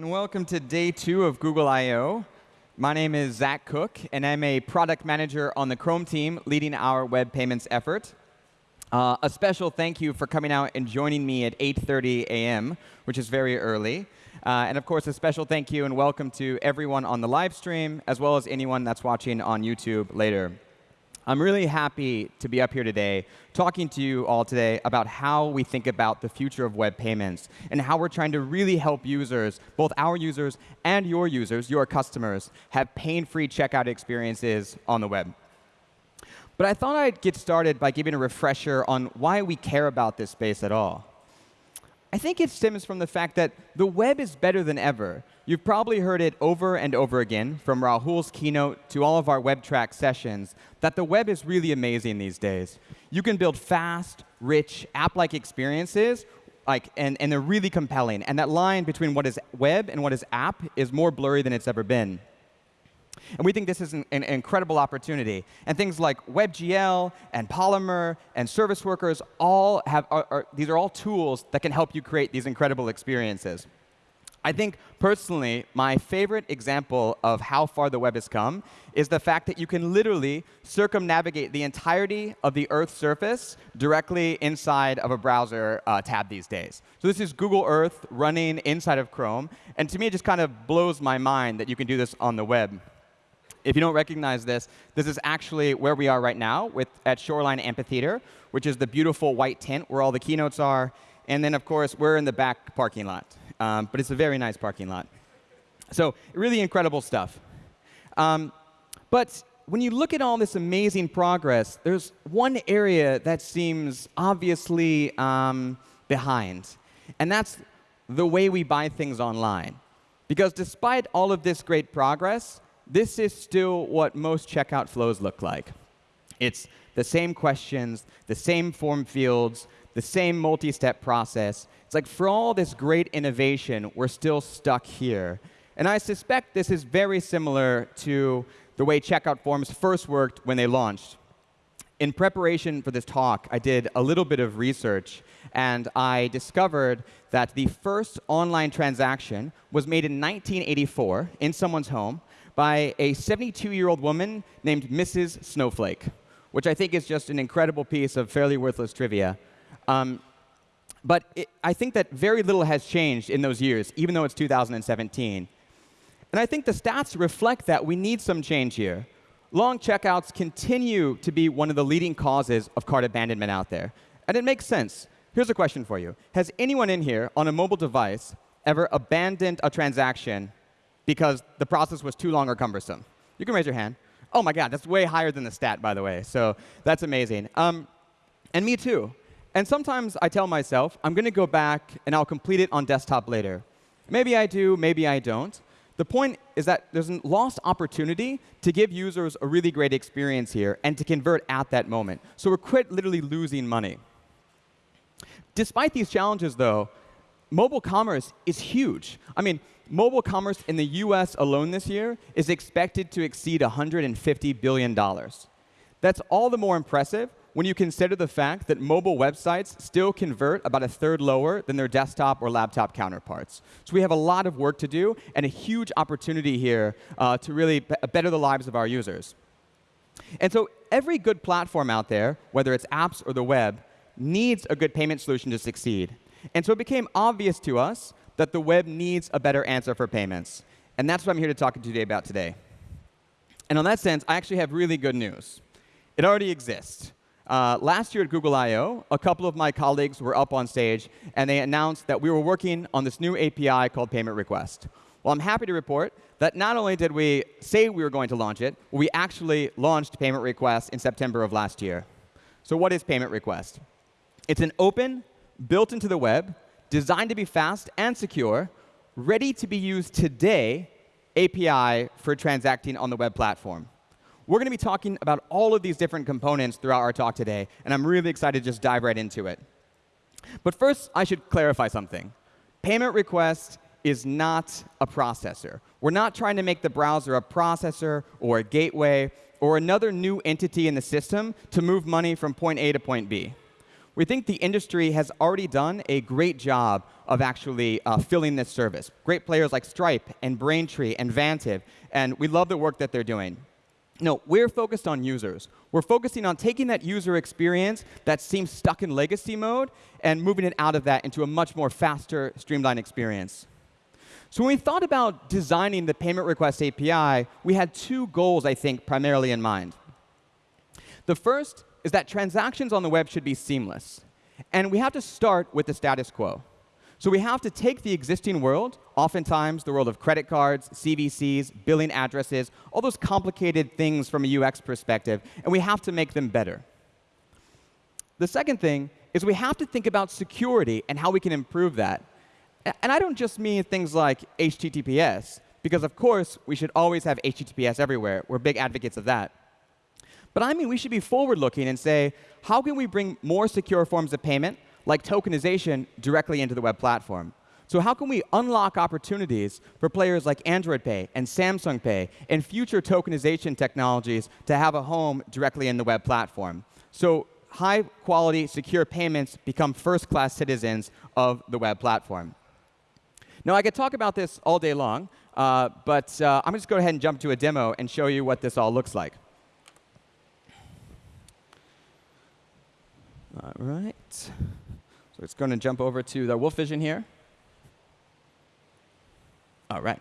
and welcome to day two of Google I.O. My name is Zach Cook, and I'm a product manager on the Chrome team leading our web payments effort. Uh, a special thank you for coming out and joining me at 8.30 a.m., which is very early. Uh, and of course, a special thank you and welcome to everyone on the live stream, as well as anyone that's watching on YouTube later. I'm really happy to be up here today talking to you all today about how we think about the future of web payments and how we're trying to really help users, both our users and your users, your customers, have pain-free checkout experiences on the web. But I thought I'd get started by giving a refresher on why we care about this space at all. I think it stems from the fact that the web is better than ever. You've probably heard it over and over again, from Rahul's keynote to all of our WebTrack sessions, that the web is really amazing these days. You can build fast, rich, app-like experiences, like, and, and they're really compelling. And that line between what is web and what is app is more blurry than it's ever been. And we think this is an, an, incredible opportunity. And things like WebGL and Polymer and Service Workers all have, are, are, these are all tools that can help you create these incredible experiences. I think, personally, my favorite example of how far the web has come is the fact that you can literally circumnavigate the entirety of the Earth's surface directly inside of a browser uh, tab these days. So this is Google Earth running inside of Chrome. And to me, it just kind of blows my mind that you can do this on the web. If you don't recognize this, this is actually where we are right now with, at Shoreline Amphitheater, which is the beautiful white tent where all the keynotes are. And then, of course, we're in the back parking lot. Um, but it's a very nice parking lot. So really incredible stuff. Um, but when you look at all this amazing progress, there's one area that seems obviously um, behind. And that's the way we buy things online. Because despite all of this great progress, this is still what most checkout flows look like. It's the same questions, the same form fields, the same multi-step process. It's like for all this great innovation, we're still stuck here. And I suspect this is very similar to the way checkout forms first worked when they launched. In preparation for this talk, I did a little bit of research, and I discovered that the first online transaction was made in 1984 in someone's home by a 72-year-old woman named Mrs. Snowflake, which I think is just an incredible piece of fairly worthless trivia. Um, but it, I think that very little has changed in those years, even though it's 2017. And I think the stats reflect that we need some change here. Long checkouts continue to be one of the leading causes of cart abandonment out there. And it makes sense. Here's a question for you. Has anyone in here on a mobile device ever abandoned a transaction because the process was too long or cumbersome? You can raise your hand. Oh my god, that's way higher than the stat, by the way. So that's amazing. Um, and me too. And sometimes I tell myself, I'm going to go back and I'll complete it on desktop later. Maybe I do, maybe I don't. The point is that there's a lost opportunity to give users a really great experience here and to convert at that moment. So we're quite literally losing money. Despite these challenges, though, mobile commerce is huge. I mean, mobile commerce in the US alone this year is expected to exceed $150 billion. That's all the more impressive when you consider the fact that mobile websites still convert about a third lower than their desktop or laptop counterparts. So we have a lot of work to do and a huge opportunity here uh, to really better the lives of our users. And so every good platform out there, whether it's apps or the web, needs a good payment solution to succeed. And so it became obvious to us that the web needs a better answer for payments. And that's what I'm here to talk to you today about today. And on that sense, I actually have really good news. It already exists. Uh, last year at Google I.O., a couple of my colleagues were up on stage, and they announced that we were working on this new API called Payment Request. Well, I'm happy to report that not only did we say we were going to launch it, we actually launched Payment Request in September of last year. So what is Payment Request? It's an open, built into the web, designed to be fast and secure, ready to be used today API for transacting on the web platform. We're going to be talking about all of these different components throughout our talk today, and I'm really excited to just dive right into it. But first, I should clarify something. Payment request is not a processor. We're not trying to make the browser a processor or a gateway or another new entity in the system to move money from point A to point B. we think the industry has already done a great job of actually uh, filling this service. Great players like Stripe and Braintree and Vantiv, and we love the work that they're doing. No, we're focused on users. We're focusing on taking that user experience that seems stuck in legacy mode and moving it out of that into a much more faster, streamlined experience. So when we thought about designing the payment request API, we had two goals, I think, primarily in mind. The first is that transactions on the web should be seamless. And we have to start with the status quo. So we have to take the existing world, oftentimes the world of credit cards, CVCs, billing addresses, all those complicated things from a UX perspective, and we have to make them better. The second thing is we have to think about security and how we can improve that. And I don't just mean things like HTTPS, because of course we should always have HTTPS everywhere. We're big advocates of that. But I mean we should be forward-looking and say, how can we bring more secure forms of payment, like tokenization, directly into the web platform? So how can we unlock opportunities for players like Android Pay and Samsung Pay and future tokenization technologies to have a home directly in the web platform? So high quality, secure payments become first class citizens of the web platform. Now, I could talk about this all day long, uh, but uh, I'm going to just go ahead and jump to a demo and show you what this all looks like. All right. It's going to jump over to the Wolf Vision here. All right.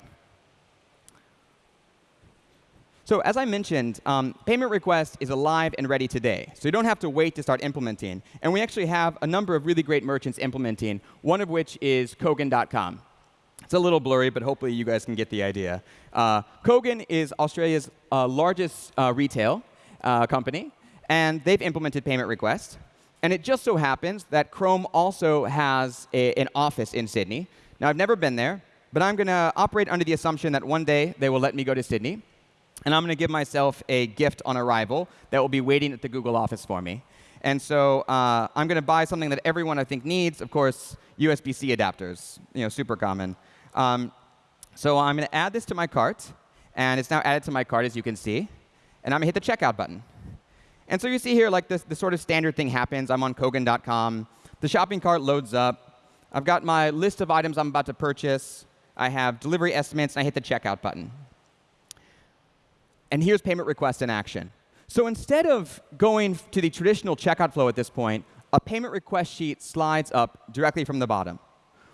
So as I mentioned, um, payment request is alive and ready today. So you don't have to wait to start implementing. And we actually have a number of really great merchants implementing, one of which is Kogan.com. It's a little blurry, but hopefully you guys can get the idea. Uh, Kogan is Australia's uh, largest uh, retail uh, company, and they've implemented payment request. And it just so happens that Chrome also has a, an office in Sydney. Now, I've never been there, but I'm going to operate under the assumption that one day they will let me go to Sydney. And I'm going to give myself a gift on arrival that will be waiting at the Google office for me. And so uh, I'm going to buy something that everyone I think needs, of course, USB-C adapters, you know, super common. Um, so I'm going to add this to my cart. And it's now added to my cart, as you can see. And I'm going to hit the checkout button. And so you see here, like this, the sort of standard thing happens. I'm on Kogan.com. The shopping cart loads up. I've got my list of items I'm about to purchase. I have delivery estimates, and I hit the checkout button. And here's payment request in action. So instead of going to the traditional checkout flow at this point, a payment request sheet slides up directly from the bottom.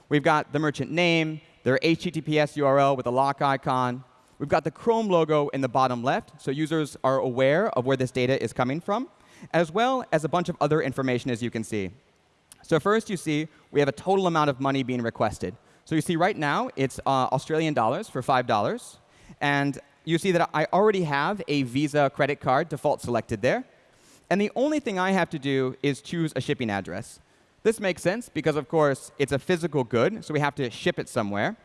We've got the merchant name, their HTTPS URL with a lock icon. We've got the Chrome logo in the bottom left, so users are aware of where this data is coming from, as well as a bunch of other information, as you can see. So first, you see we have a total amount of money being requested. So you see right now, it's uh, Australian dollars for $5. And you see that I already have a Visa credit card default selected there. And the only thing I have to do is choose a shipping address. This makes sense because, of course, it's a physical good, so we have to ship it somewhere.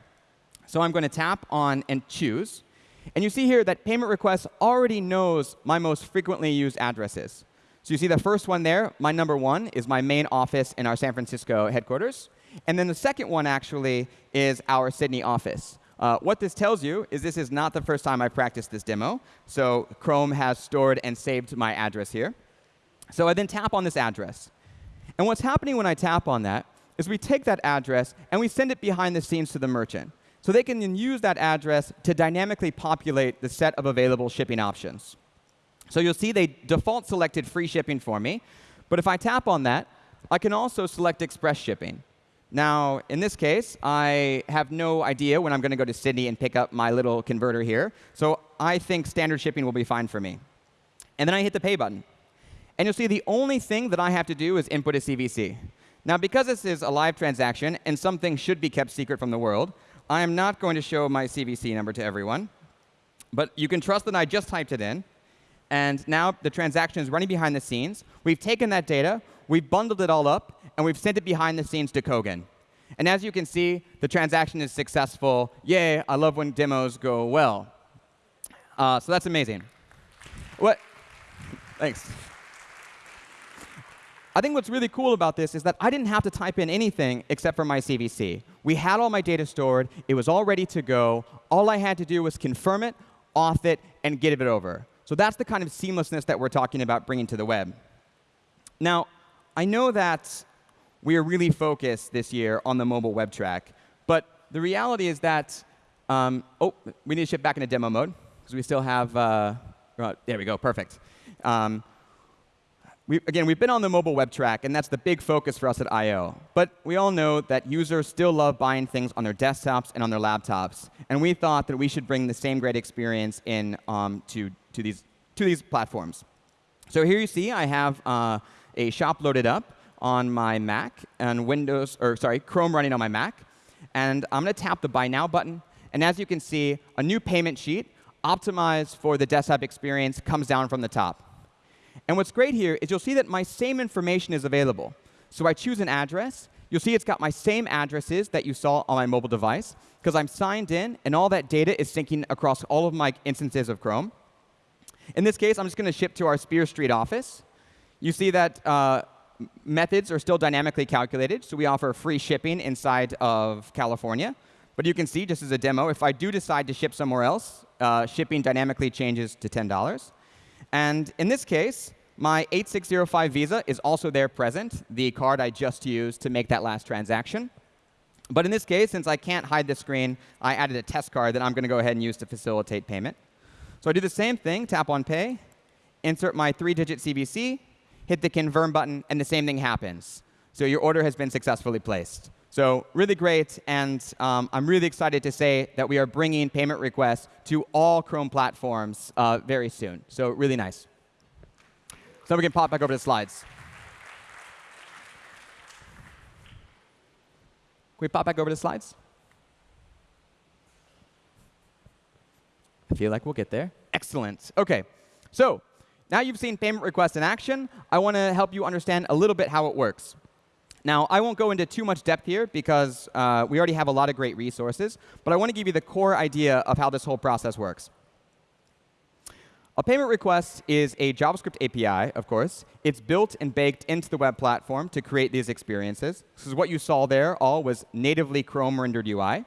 So I'm going to tap on and choose. And you see here that payment request already knows my most frequently used addresses. So you see the first one there, my number one, is my main office in our San Francisco headquarters. And then the second one, actually, is our Sydney office. Uh, what this tells you is this is not the first time I practiced this demo. So Chrome has stored and saved my address here. So I then tap on this address. And what's happening when I tap on that is we take that address and we send it behind the scenes to the merchant. So they can then use that address to dynamically populate the set of available shipping options. So you'll see they default selected free shipping for me. But if I tap on that, I can also select express shipping. Now, in this case, I have no idea when I'm going to go to Sydney and pick up my little converter here. So I think standard shipping will be fine for me. And then I hit the pay button. And you'll see the only thing that I have to do is input a CVC. Now, because this is a live transaction and something should be kept secret from the world, I am not going to show my CVC number to everyone. But you can trust that I just typed it in. And now the transaction is running behind the scenes. We've taken that data, we've bundled it all up, and we've sent it behind the scenes to Kogan. And as you can see, the transaction is successful. Yay, I love when demos go well. Uh, so that's amazing. What? Thanks. I think what's really cool about this is that I didn't have to type in anything except for my CVC. We had all my data stored. It was all ready to go. All I had to do was confirm it, auth it, and get it over. So that's the kind of seamlessness that we're talking about bringing to the web. Now, I know that we are really focused this year on the mobile web track, but the reality is that, um, oh, we need to shift back into demo mode because we still have, uh, uh, there we go, perfect. Um, we, again, we've been on the mobile web track, and that's the big focus for us at I.O. But we all know that users still love buying things on their desktops and on their laptops. And we thought that we should bring the same great experience in um, to, to, these, to these platforms. So here you see I have uh, a shop loaded up on my Mac and Windows, or sorry, Chrome running on my Mac. And I'm going to tap the Buy Now button. And as you can see, a new payment sheet optimized for the desktop experience comes down from the top. And what's great here is you'll see that my same information is available. So I choose an address. You'll see it's got my same addresses that you saw on my mobile device because I'm signed in, and all that data is syncing across all of my instances of Chrome. In this case, I'm just going to ship to our Spear Street office. You see that uh, methods are still dynamically calculated, so we offer free shipping inside of California. But you can see, just as a demo, if I do decide to ship somewhere else, uh, shipping dynamically changes to $10. And in this case, my 8605 Visa is also there present, the card I just used to make that last transaction. But in this case, since I can't hide the screen, I added a test card that I'm going to go ahead and use to facilitate payment. So I do the same thing, tap on Pay, insert my three-digit CVC, hit the confirm button, and the same thing happens. So your order has been successfully placed. So really great, and um, I'm really excited to say that we are bringing payment requests to all Chrome platforms uh, very soon. So really nice. So we can pop back over to the slides. Can we pop back over to the slides? I feel like we'll get there. Excellent. OK, so now you've seen payment requests in action. I want to help you understand a little bit how it works. Now, I won't go into too much depth here because uh, we already have a lot of great resources, but I want to give you the core idea of how this whole process works. A payment request is a JavaScript API, of course. It's built and baked into the web platform to create these experiences. This is what you saw there all was natively Chrome rendered UI.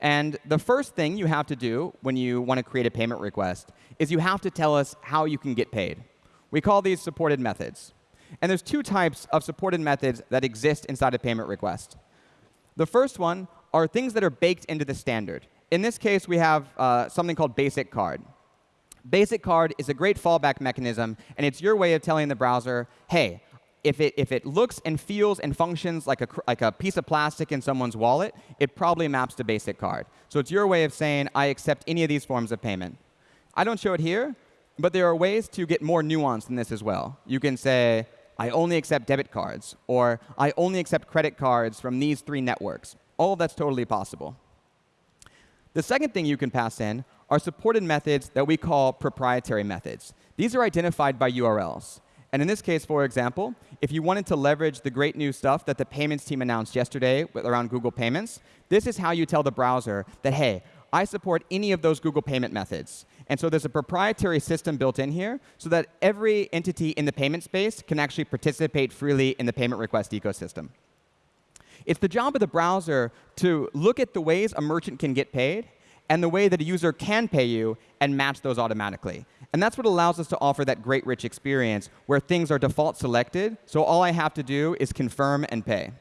And the first thing you have to do when you want to create a payment request is you have to tell us how you can get paid. We call these supported methods. And there's two types of supported methods that exist inside a payment request. The first one are things that are baked into the standard. In this case, we have uh, something called basic card. Basic card is a great fallback mechanism, and it's your way of telling the browser, hey, if it, if it looks and feels and functions like a, like a piece of plastic in someone's wallet, it probably maps to basic card. So it's your way of saying, I accept any of these forms of payment. I don't show it here, but there are ways to get more nuanced than this as well. You can say, I only accept debit cards, or I only accept credit cards from these three networks. All of that's totally possible. The second thing you can pass in are supported methods that we call proprietary methods. These are identified by URLs. And in this case, for example, if you wanted to leverage the great new stuff that the payments team announced yesterday around Google Payments, this is how you tell the browser that, hey, I support any of those Google payment methods. And so there's a proprietary system built in here so that every entity in the payment space can actually participate freely in the payment request ecosystem. It's the job of the browser to look at the ways a merchant can get paid and the way that a user can pay you and match those automatically. And that's what allows us to offer that great rich experience where things are default selected, so all I have to do is confirm and pay.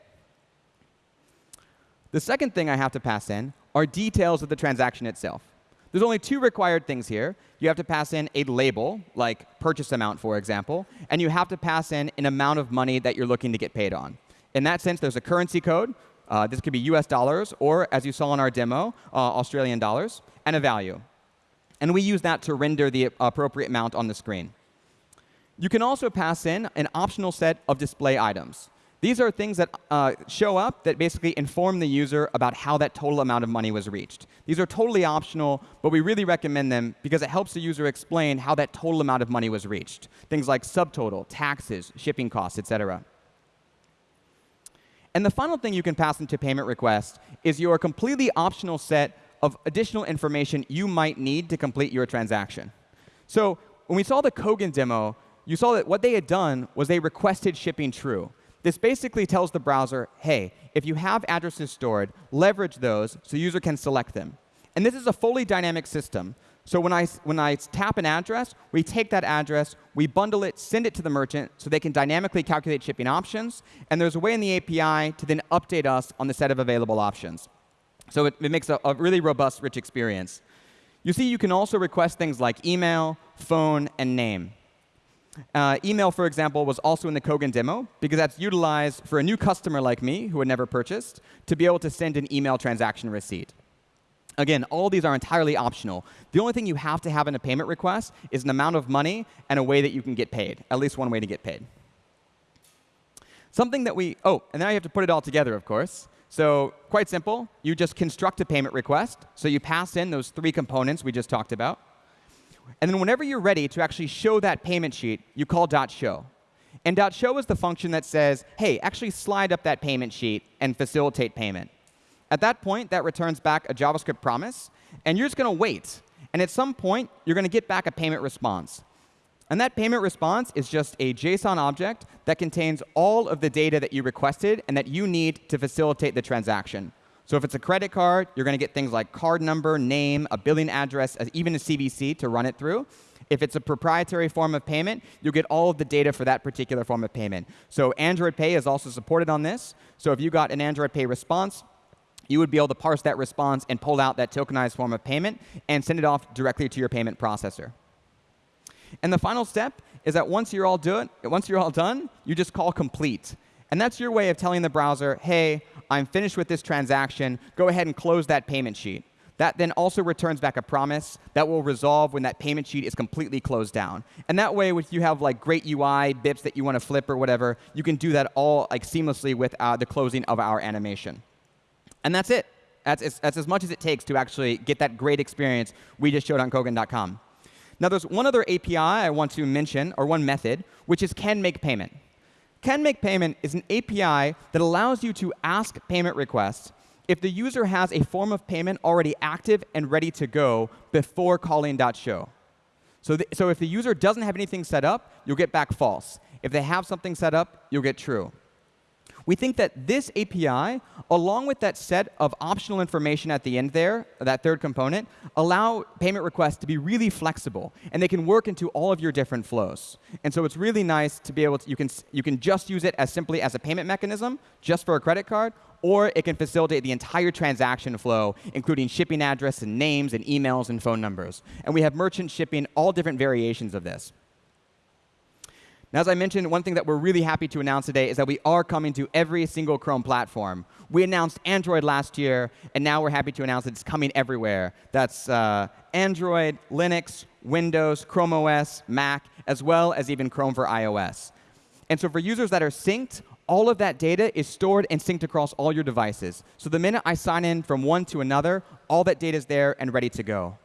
The second thing I have to pass in are details of the transaction itself. There's only two required things here. You have to pass in a label, like purchase amount, for example, and you have to pass in an amount of money that you're looking to get paid on. In that sense, there's a currency code. Uh, this could be US dollars, or as you saw in our demo, uh, Australian dollars, and a value. And we use that to render the appropriate amount on the screen. You can also pass in an optional set of display items. These are things that uh, show up that basically inform the user about how that total amount of money was reached. These are totally optional, but we really recommend them because it helps the user explain how that total amount of money was reached. Things like subtotal, taxes, shipping costs, et cetera. And the final thing you can pass into payment request is your completely optional set of additional information you might need to complete your transaction. So when we saw the Kogan demo, you saw that what they had done was they requested shipping true. This basically tells the browser, hey, if you have addresses stored, leverage those so the user can select them. And this is a fully dynamic system. So when I, when I tap an address, we take that address, we bundle it, send it to the merchant so they can dynamically calculate shipping options. And there's a way in the API to then update us on the set of available options. So it, it makes a, a really robust, rich experience. You see, you can also request things like email, phone, and name. Uh, email, for example, was also in the Kogan demo because that's utilized for a new customer like me who had never purchased to be able to send an email transaction receipt. Again, all these are entirely optional. The only thing you have to have in a payment request is an amount of money and a way that you can get paid, at least one way to get paid. Something that we, oh, and now you have to put it all together, of course. So quite simple. You just construct a payment request. So you pass in those three components we just talked about. And then whenever you're ready to actually show that payment sheet, you call dot .show. And .show is the function that says, hey, actually slide up that payment sheet and facilitate payment. At that point, that returns back a JavaScript promise, and you're just going to wait. And at some point, you're going to get back a payment response. And that payment response is just a JSON object that contains all of the data that you requested and that you need to facilitate the transaction. So if it's a credit card, you're going to get things like card number, name, a billing address, even a CVC to run it through. If it's a proprietary form of payment, you'll get all of the data for that particular form of payment. So Android Pay is also supported on this. So if you got an Android Pay response, you would be able to parse that response and pull out that tokenized form of payment and send it off directly to your payment processor. And the final step is that once you're all, do once you're all done, you just call complete. And that's your way of telling the browser, hey, I'm finished with this transaction. Go ahead and close that payment sheet. That then also returns back a promise that will resolve when that payment sheet is completely closed down. And that way, if you have like great UI, bips that you want to flip or whatever, you can do that all like seamlessly with uh, the closing of our animation. And that's it. That's, that's as much as it takes to actually get that great experience we just showed on Kogan.com. Now, there's one other API I want to mention, or one method, which is can make payment. Can make payment is an API that allows you to ask payment requests if the user has a form of payment already active and ready to go before calling .show. So, so if the user doesn't have anything set up, you'll get back false. If they have something set up, you'll get true we think that this API, along with that set of optional information at the end there, that third component, allow payment requests to be really flexible. And they can work into all of your different flows. And so it's really nice to be able to, you can, you can just use it as simply as a payment mechanism, just for a credit card, or it can facilitate the entire transaction flow, including shipping address and names and emails and phone numbers. And we have merchant shipping all different variations of this. Now, as I mentioned, one thing that we're really happy to announce today is that we are coming to every single Chrome platform. We announced Android last year, and now we're happy to announce that it's coming everywhere. That's uh, Android, Linux, Windows, Chrome OS, Mac, as well as even Chrome for iOS. And so for users that are synced, all of that data is stored and synced across all your devices. So the minute I sign in from one to another, all that data is there and ready to go.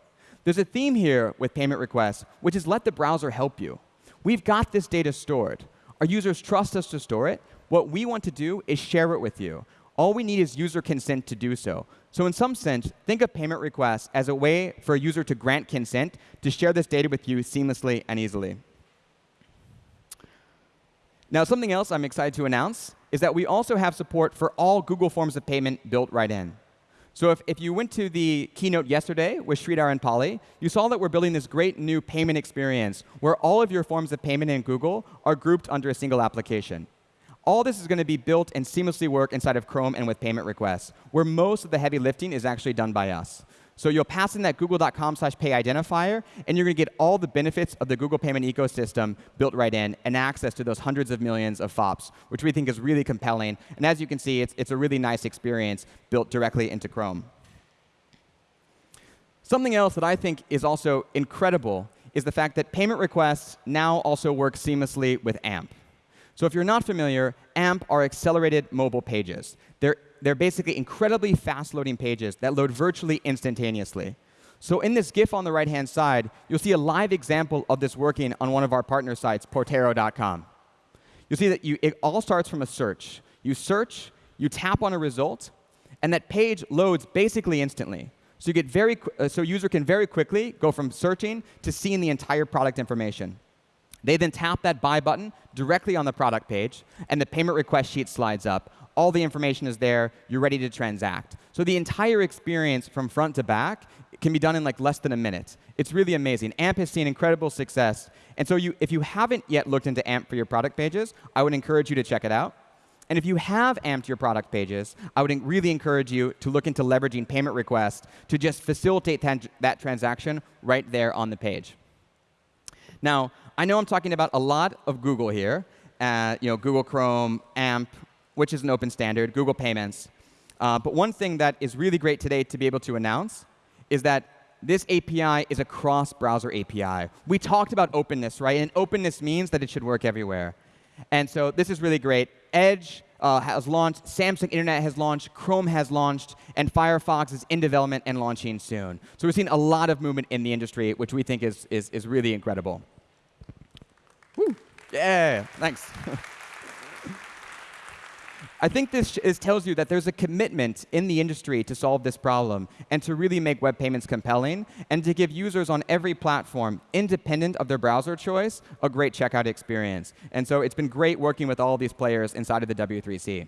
There's a theme here with payment requests, which is let the browser help you. We've got this data stored. Our users trust us to store it. What we want to do is share it with you. All we need is user consent to do so. So in some sense, think of payment requests as a way for a user to grant consent to share this data with you seamlessly and easily. Now, something else I'm excited to announce is that we also have support for all Google forms of payment built right in. So if, if you went to the keynote yesterday with Sridhar and Pali, you saw that we're building this great new payment experience where all of your forms of payment in Google are grouped under a single application. All this is going to be built and seamlessly work inside of Chrome and with payment requests, where most of the heavy lifting is actually done by us. So you'll pass in that google.com slash pay identifier, and you're going to get all the benefits of the Google payment ecosystem built right in and access to those hundreds of millions of FOPs, which we think is really compelling. And as you can see, it's, it's a really nice experience built directly into Chrome. Something else that I think is also incredible is the fact that payment requests now also work seamlessly with AMP. So if you're not familiar, AMP are accelerated mobile pages. They're they're basically incredibly fast-loading pages that load virtually instantaneously. So in this GIF on the right-hand side, you'll see a live example of this working on one of our partner sites, Portero.com. You'll see that you, it all starts from a search. You search, you tap on a result, and that page loads basically instantly. So you get very, uh, so user can very quickly go from searching to seeing the entire product information. They then tap that buy button directly on the product page, and the payment request sheet slides up, all the information is there, you're ready to transact. So the entire experience from front to back can be done in like less than a minute. It's really amazing. AMP has seen incredible success. And so you, if you haven't yet looked into AMP for your product pages, I would encourage you to check it out. And if you have amped your product pages, I would really encourage you to look into leveraging payment requests to just facilitate that transaction right there on the page. Now, I know I'm talking about a lot of Google here, uh, you know, Google Chrome, AMP, which is an open standard, Google Payments. Uh, but one thing that is really great today to be able to announce is that this API is a cross-browser API. We talked about openness, right? And openness means that it should work everywhere. And so this is really great. Edge uh, has launched, Samsung Internet has launched, Chrome has launched, and Firefox is in development and launching soon. So we're seeing a lot of movement in the industry, which we think is, is, is really incredible. Woo. Yeah, thanks. I think this is, tells you that there's a commitment in the industry to solve this problem and to really make web payments compelling and to give users on every platform, independent of their browser choice, a great checkout experience. And so it's been great working with all of these players inside of the W3C.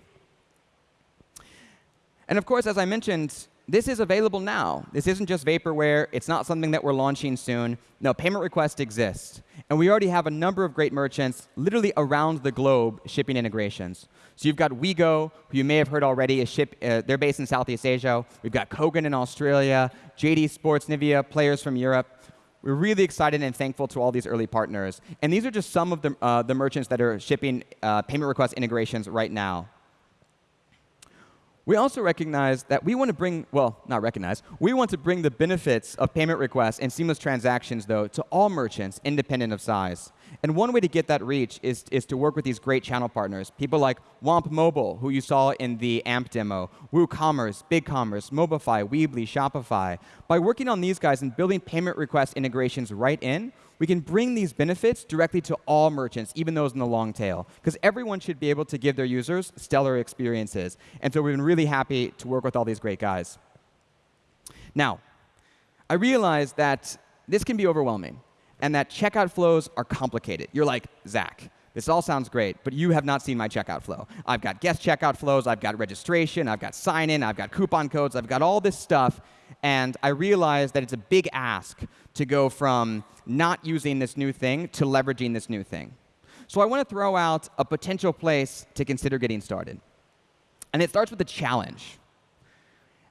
And of course, as I mentioned, this is available now. This isn't just vaporware. It's not something that we're launching soon. No, payment request exists. And we already have a number of great merchants literally around the globe shipping integrations. So you've got Wego, who you may have heard already, is ship, uh, they're based in Southeast Asia. We've got Kogan in Australia, JD Sports, Nivea, players from Europe. We're really excited and thankful to all these early partners. And these are just some of the, uh, the merchants that are shipping uh, payment request integrations right now. We also recognize that we want to bring, well, not recognize, we want to bring the benefits of payment requests and seamless transactions, though, to all merchants, independent of size. And one way to get that reach is, is to work with these great channel partners, people like Womp Mobile, who you saw in the AMP demo, WooCommerce, BigCommerce, Mobify, Weebly, Shopify. By working on these guys and building payment request integrations right in, we can bring these benefits directly to all merchants, even those in the long tail, because everyone should be able to give their users stellar experiences. And so we've been really happy to work with all these great guys. Now, I realize that this can be overwhelming and that checkout flows are complicated. You're like, Zach, this all sounds great, but you have not seen my checkout flow. I've got guest checkout flows, I've got registration, I've got sign in, I've got coupon codes, I've got all this stuff. And I realize that it's a big ask to go from not using this new thing to leveraging this new thing. So I want to throw out a potential place to consider getting started. And it starts with a challenge.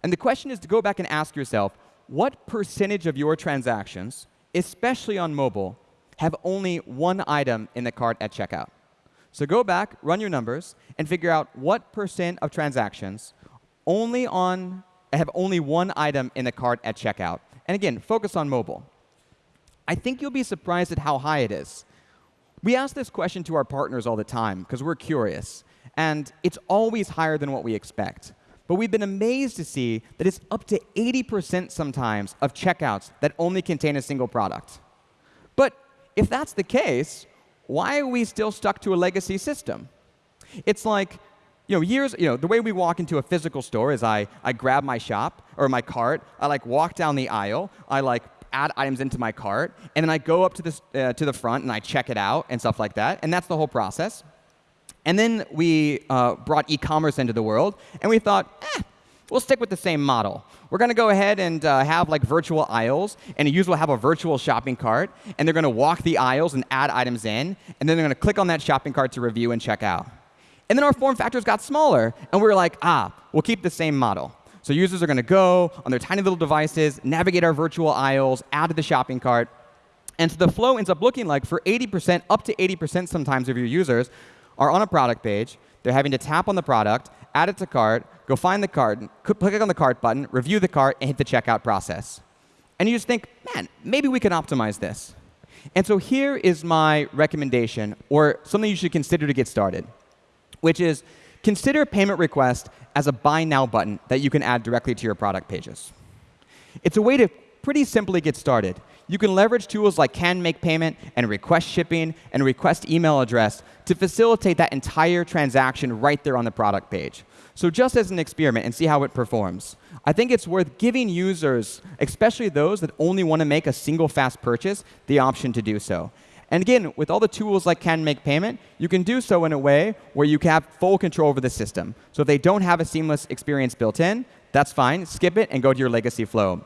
And the question is to go back and ask yourself, what percentage of your transactions, especially on mobile, have only one item in the cart at checkout? So go back, run your numbers, and figure out what percent of transactions only on have only one item in the cart at checkout. And again, focus on mobile. I think you'll be surprised at how high it is. We ask this question to our partners all the time because we're curious. And it's always higher than what we expect. But we've been amazed to see that it's up to 80% sometimes of checkouts that only contain a single product. But if that's the case, why are we still stuck to a legacy system? It's like, you know, years, you know, the way we walk into a physical store is I, I grab my shop or my cart, I like walk down the aisle, I like add items into my cart, and then I go up to, this, uh, to the front and I check it out and stuff like that. And that's the whole process. And then we uh, brought e-commerce into the world, and we thought, eh, we'll stick with the same model. We're going to go ahead and uh, have like virtual aisles, and a user will have a virtual shopping cart, and they're going to walk the aisles and add items in, and then they're going to click on that shopping cart to review and check out. And then our form factors got smaller, and we were like, ah, we'll keep the same model. So users are going to go on their tiny little devices, navigate our virtual aisles, add to the shopping cart. And so the flow ends up looking like for 80%, up to 80% sometimes of your users are on a product page. They're having to tap on the product, add it to cart, go find the cart, click on the cart button, review the cart, and hit the checkout process. And you just think, man, maybe we can optimize this. And so here is my recommendation, or something you should consider to get started, which is consider payment request as a buy now button that you can add directly to your product pages. It's a way to pretty simply get started. You can leverage tools like Can Make Payment and Request Shipping and Request Email Address to facilitate that entire transaction right there on the product page. So just as an experiment and see how it performs. I think it's worth giving users, especially those that only want to make a single fast purchase, the option to do so. And again, with all the tools like Can Make Payment, you can do so in a way where you have full control over the system. So if they don't have a seamless experience built in, that's fine. Skip it and go to your legacy flow.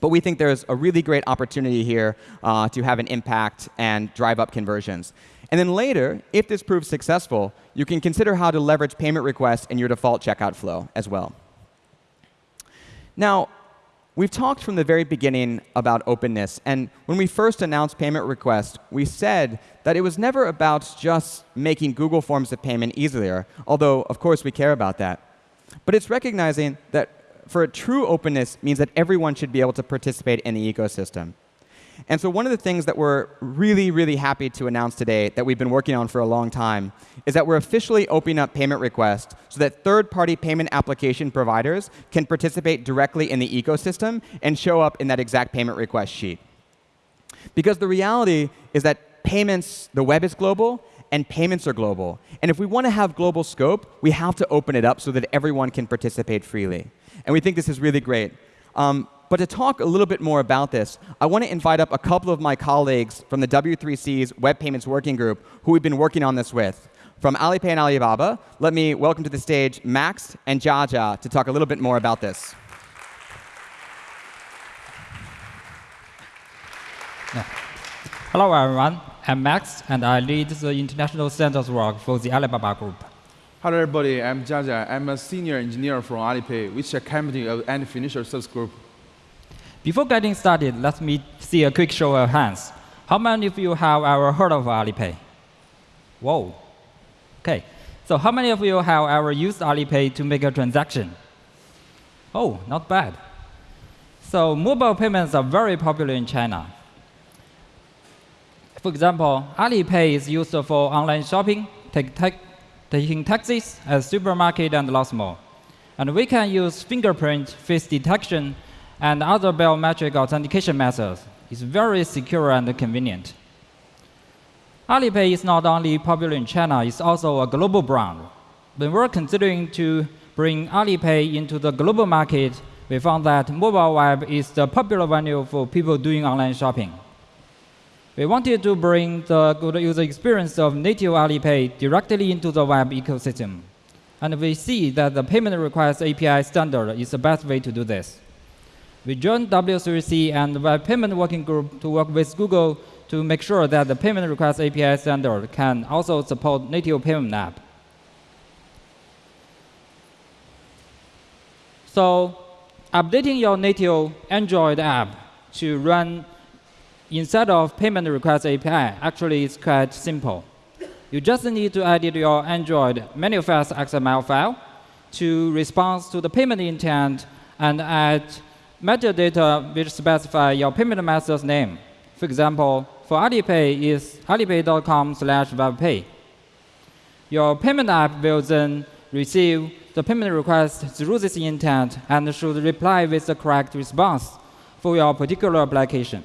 But we think there's a really great opportunity here uh, to have an impact and drive up conversions. And then later, if this proves successful, you can consider how to leverage payment requests in your default checkout flow as well. Now, we've talked from the very beginning about openness. And when we first announced payment requests, we said that it was never about just making Google forms of payment easier, although, of course, we care about that. But it's recognizing that for a true openness means that everyone should be able to participate in the ecosystem. And so one of the things that we're really, really happy to announce today that we've been working on for a long time is that we're officially opening up payment requests so that third-party payment application providers can participate directly in the ecosystem and show up in that exact payment request sheet. Because the reality is that payments, the web is global, and payments are global. And if we want to have global scope, we have to open it up so that everyone can participate freely. And we think this is really great. Um, but to talk a little bit more about this, I want to invite up a couple of my colleagues from the W3C's Web Payments Working Group who we've been working on this with. From Alipay and Alibaba, let me welcome to the stage Max and Jiajia to talk a little bit more about this. Hello, everyone. I'm Max, and I lead the international centers work for the Alibaba Group. Hello, everybody. I'm Jiajia. I'm a senior engineer from Alipay, which is a company of Ant Financial service group. Before getting started, let me see a quick show of hands. How many of you have ever heard of Alipay? Whoa. OK. So how many of you have ever used Alipay to make a transaction? Oh, not bad. So mobile payments are very popular in China. For example, Alipay is used for online shopping, take, take, taking taxis at supermarket and lots more. And we can use fingerprint face detection and other biometric authentication methods is very secure and convenient. Alipay is not only popular in China, it's also a global brand. When we're considering to bring Alipay into the global market, we found that mobile web is the popular venue for people doing online shopping. We wanted to bring the good user experience of native Alipay directly into the web ecosystem. And we see that the payment request API standard is the best way to do this. We joined W3C and the Web Payment Working Group to work with Google to make sure that the payment request API standard can also support native payment app. So updating your native Android app to run instead of payment request API actually is quite simple. You just need to edit your Android manifest XML file to respond to the payment intent and add metadata which specify your payment method's name. For example, for Alipay is alipay.com slash webpay. Your payment app will then receive the payment request through this intent and should reply with the correct response for your particular application.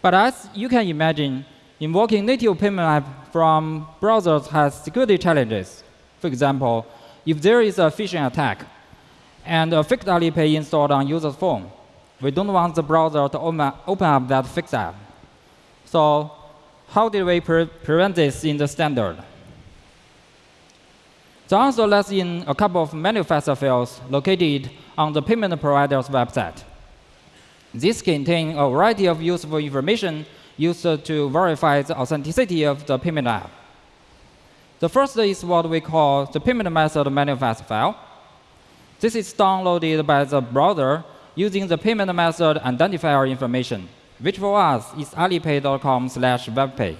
But as you can imagine, invoking native payment app from browsers has security challenges. For example, if there is a phishing attack, and a fixed Alipay installed on user's phone. We don't want the browser to open up that fixed app. So how did we pre prevent this in the standard? The answer lies in a couple of manifest fields located on the payment provider's website. These contain a variety of useful information used to verify the authenticity of the payment app. The first is what we call the payment method manifest file. This is downloaded by the browser using the payment method identifier information, which for us is alipay.com slash webpay.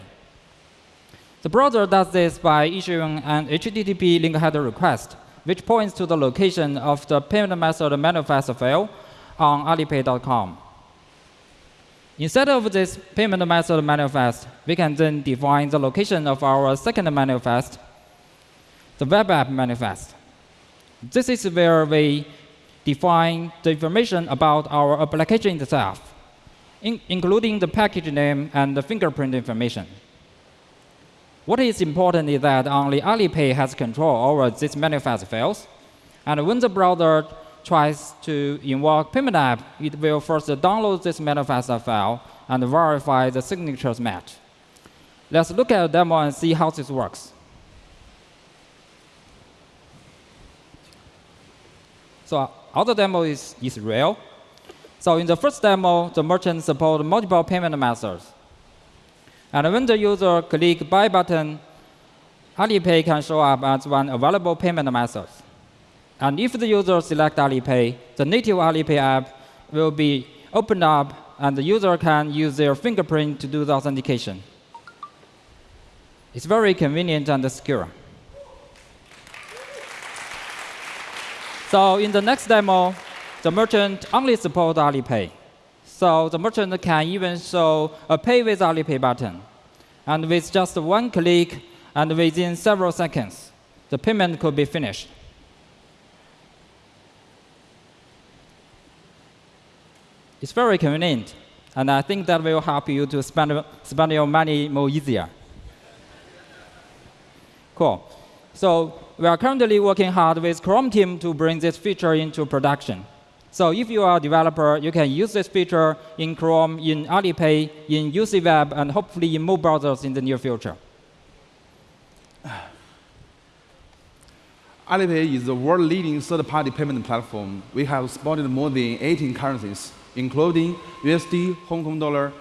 The browser does this by issuing an HTTP link header request, which points to the location of the payment method manifest file on alipay.com. Instead of this payment method manifest, we can then define the location of our second manifest, the web app manifest. This is where we define the information about our application itself, in, including the package name and the fingerprint information. What is important is that only Alipay has control over these manifest files. And when the browser tries to invoke payment app, it will first download this manifest file and verify the signatures match. Let's look at a demo and see how this works. So our demo is, is real. So in the first demo, the merchant support multiple payment methods. And when the user click buy button, Alipay can show up as one available payment method. And if the user select Alipay, the native Alipay app will be opened up and the user can use their fingerprint to do the authentication. It's very convenient and secure. So in the next demo, the merchant only supports Alipay. So the merchant can even show a Pay with Alipay button. And with just one click and within several seconds, the payment could be finished. It's very convenient, and I think that will help you to spend, spend your money more easier. Cool. So we are currently working hard with Chrome team to bring this feature into production. So if you are a developer, you can use this feature in Chrome, in Alipay, in UC Web, and hopefully in more browsers in the near future. Alipay is the world-leading third-party payment platform. We have supported more than 18 currencies, including USD, Hong Kong dollar,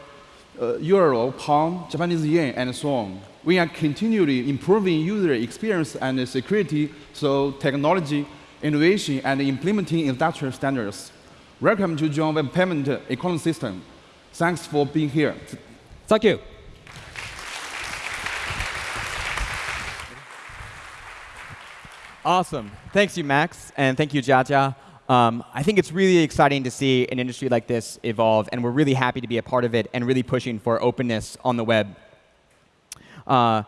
uh, euro, pound, Japanese yen, and so on. We are continually improving user experience and security through technology, innovation, and implementing industrial standards. Welcome to join Web Payment Ecosystem. Thanks for being here. Thank you. Awesome. Thanks you, Max, and thank you, Jiajia. Um, I think it's really exciting to see an industry like this evolve, and we're really happy to be a part of it and really pushing for openness on the web. Uh,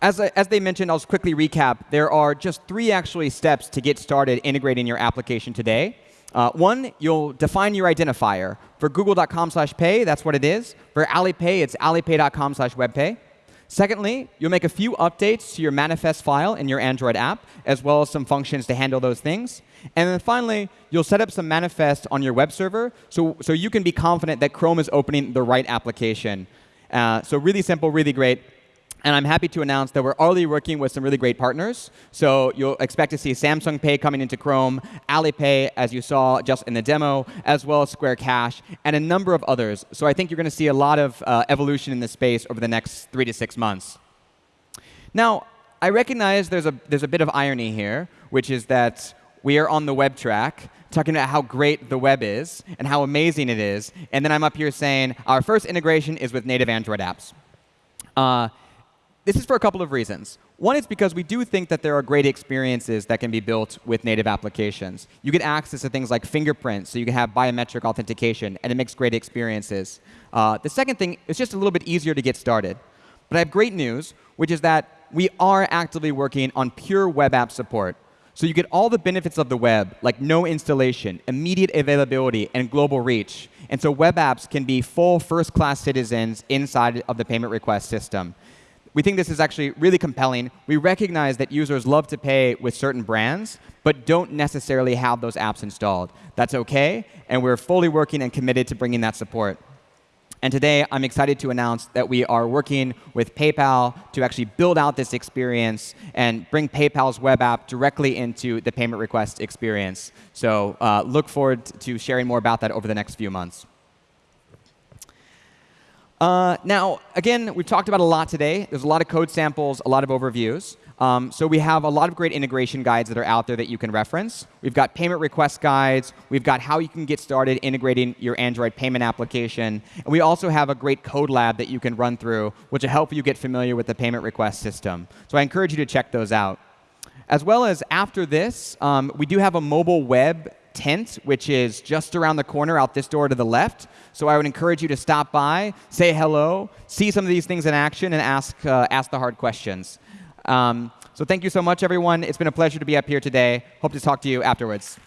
as, as they mentioned, I'll just quickly recap. There are just three actually steps to get started integrating your application today. Uh, one, you'll define your identifier. For google.com slash pay, that's what it is. For Alipay, it's alipay.com slash webpay. Secondly, you'll make a few updates to your manifest file in your Android app, as well as some functions to handle those things. And then finally, you'll set up some manifest on your web server so, so you can be confident that Chrome is opening the right application. Uh, so really simple, really great. And I'm happy to announce that we're already working with some really great partners. So you'll expect to see Samsung Pay coming into Chrome, Alipay, as you saw just in the demo, as well as Square Cash, and a number of others. So I think you're going to see a lot of uh, evolution in this space over the next three to six months. Now, I recognize there's a, there's a bit of irony here, which is that we are on the web track talking about how great the web is and how amazing it is. And then I'm up here saying our first integration is with native Android apps. Uh, this is for a couple of reasons. One is because we do think that there are great experiences that can be built with native applications. You get access to things like fingerprints, so you can have biometric authentication, and it makes great experiences. Uh, the second thing is just a little bit easier to get started. But I have great news, which is that we are actively working on pure web app support. So you get all the benefits of the web, like no installation, immediate availability, and global reach. And so web apps can be full first-class citizens inside of the payment request system we think this is actually really compelling. We recognize that users love to pay with certain brands, but don't necessarily have those apps installed. That's OK, and we're fully working and committed to bringing that support. And today, I'm excited to announce that we are working with PayPal to actually build out this experience and bring PayPal's web app directly into the payment request experience. So uh, look forward to sharing more about that over the next few months. Uh, now, again, we've talked about a lot today. There's a lot of code samples, a lot of overviews. Um, so we have a lot of great integration guides that are out there that you can reference. We've got payment request guides. We've got how you can get started integrating your Android payment application. And we also have a great code lab that you can run through, which will help you get familiar with the payment request system. So I encourage you to check those out. As well as after this, um, we do have a mobile web tent, which is just around the corner out this door to the left. So I would encourage you to stop by, say hello, see some of these things in action, and ask, uh, ask the hard questions. Um, so thank you so much, everyone. It's been a pleasure to be up here today. Hope to talk to you afterwards.